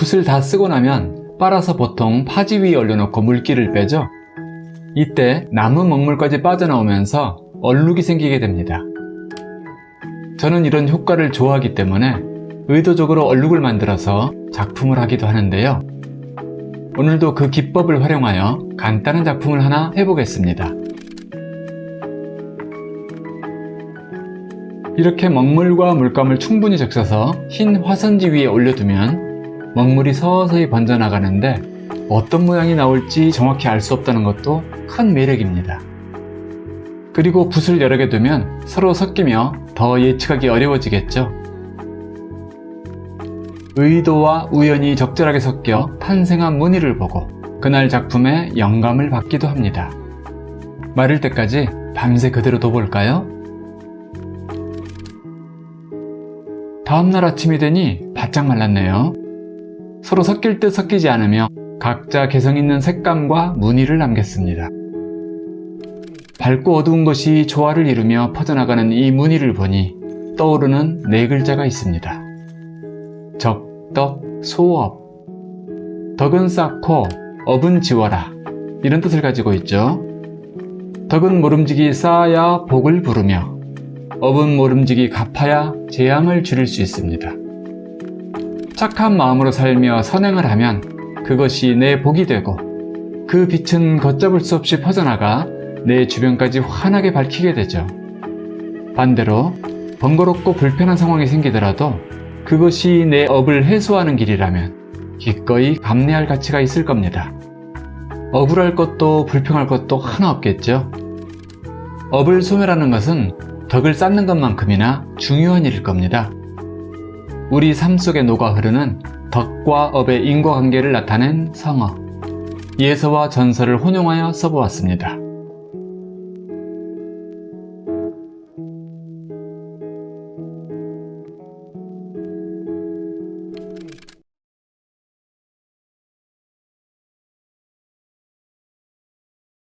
붓을 다 쓰고 나면 빨아서 보통 파지 위에 올려놓고 물기를 빼죠. 이때 남은 먹물까지 빠져나오면서 얼룩이 생기게 됩니다. 저는 이런 효과를 좋아하기 때문에 의도적으로 얼룩을 만들어서 작품을 하기도 하는데요. 오늘도 그 기법을 활용하여 간단한 작품을 하나 해보겠습니다. 이렇게 먹물과 물감을 충분히 적셔서 흰 화선지 위에 올려두면 먹물이 서서히 번져나가는데 어떤 모양이 나올지 정확히 알 수 없다는 것도 큰 매력입니다. 그리고 붓을 여러 개 두면 서로 섞이며 더 예측하기 어려워지겠죠. 의도와 우연이 적절하게 섞여 탄생한 무늬를 보고 그날 작품에 영감을 받기도 합니다. 마를 때까지 밤새 그대로 둬볼까요? 다음날 아침이 되니 바짝 말랐네요. 서로 섞일 듯 섞이지 않으며 각자 개성 있는 색감과 무늬를 남겼습니다. 밝고 어두운 것이 조화를 이루며 퍼져나가는 이 무늬를 보니 떠오르는 네 글자가 있습니다. 적덕, 소업. 덕은 쌓고 업은 지워라. 이런 뜻을 가지고 있죠. 덕은 모름지기 쌓아야 복을 부르며 업은 모름지기 갚아야 재앙을 줄일 수 있습니다. 착한 마음으로 살며 선행을 하면 그것이 내 복이 되고 그 빛은 걷잡을 수 없이 퍼져나가 내 주변까지 환하게 밝히게 되죠. 반대로 번거롭고 불편한 상황이 생기더라도 그것이 내 업을 해소하는 길이라면 기꺼이 감내할 가치가 있을 겁니다. 억울할 것도 불평할 것도 하나 없겠죠. 업을 소멸하는 것은 덕을 쌓는 것만큼이나 중요한 일일 겁니다. 우리 삶 속에 녹아 흐르는 덕과 업의 인과관계를 나타낸 성어, 예서와 전설을 혼용하여 써보았습니다.